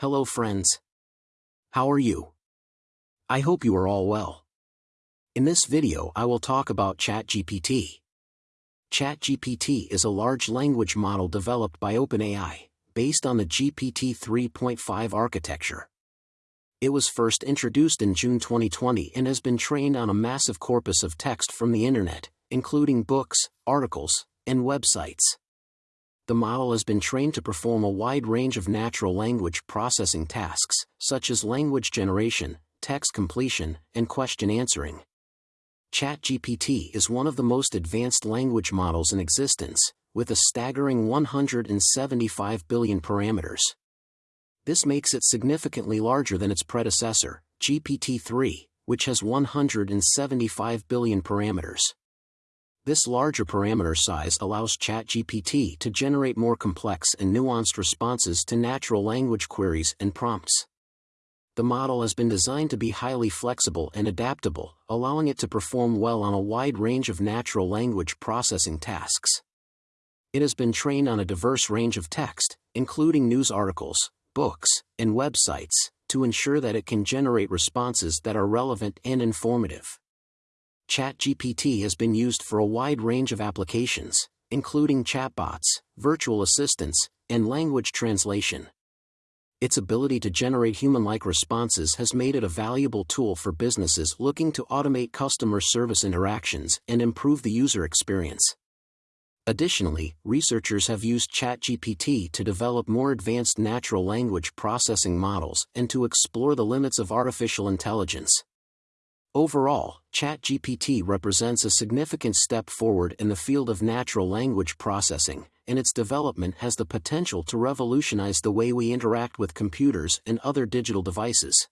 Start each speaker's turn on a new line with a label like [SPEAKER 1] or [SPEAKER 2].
[SPEAKER 1] Hello friends. How are you? I hope you are all well. In this video I will talk about ChatGPT. ChatGPT is a large language model developed by OpenAI, based on the GPT 3.5 architecture. It was first introduced in June 2020 and has been trained on a massive corpus of text from the internet, including books, articles, and websites the model has been trained to perform a wide range of natural language processing tasks, such as language generation, text completion, and question answering. ChatGPT is one of the most advanced language models in existence, with a staggering 175 billion parameters. This makes it significantly larger than its predecessor, GPT-3, which has 175 billion parameters. This larger parameter size allows ChatGPT to generate more complex and nuanced responses to natural language queries and prompts. The model has been designed to be highly flexible and adaptable, allowing it to perform well on a wide range of natural language processing tasks. It has been trained on a diverse range of text, including news articles, books, and websites, to ensure that it can generate responses that are relevant and informative. ChatGPT has been used for a wide range of applications, including chatbots, virtual assistants, and language translation. Its ability to generate human-like responses has made it a valuable tool for businesses looking to automate customer service interactions and improve the user experience. Additionally, researchers have used ChatGPT to develop more advanced natural language processing models and to explore the limits of artificial intelligence. Overall, ChatGPT represents a significant step forward in the field of natural language processing, and its development has the potential to revolutionize the way we interact with computers and other digital devices.